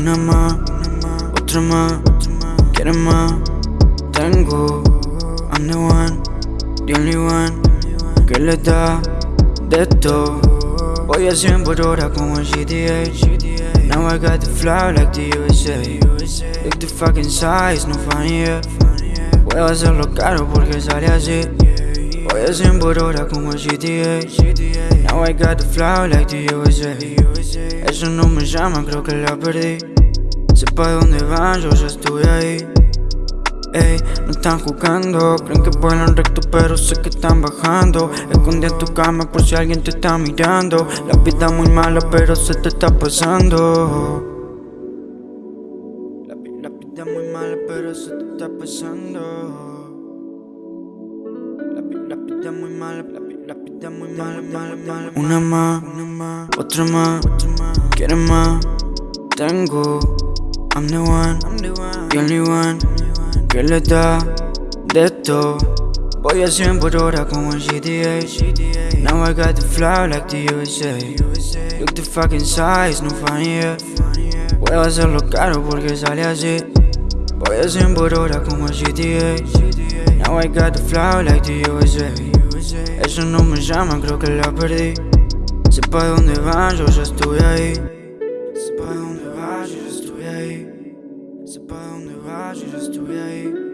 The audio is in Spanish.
Una más, otra más, quieres más. Tengo, I'm the one, the only one que le da de todo. Voy a 100 por hora como el GTA. Now I got the fly like the USA. Look the fucking size, no funny yeah. Puedo hacerlo caro porque sale así. Voy a 100 por hora como el GTA. Now I got the fly like the USA. Eso no me llama, creo que la perdí. Sé pa' dónde van, yo ya estuve ahí. Ey, no están jugando, creen que vuelan recto pero sé que están bajando Esconde en tu cama por si alguien te está mirando La vida muy mala pero se te está pasando La, muy mala pero se te está pasando La, la vida muy mala, la, Una más, otra más, quieres más Tengo, I'm the one, the only one que le da de todo. Voy a 100 por hora como el GTA. Now I got the fly like the USA. Look the fucking size, no funny yeah. Puedo hacerlo caro porque sale así. Voy a 100 por hora como el GTA. Now I got the fly like the USA. Eso no me llama, creo que la perdí. Sepa dónde va, yo ya estuve ahí. Sepa dónde va, yo ya estuve ahí. Sepa dónde va, yo ya estuve ahí.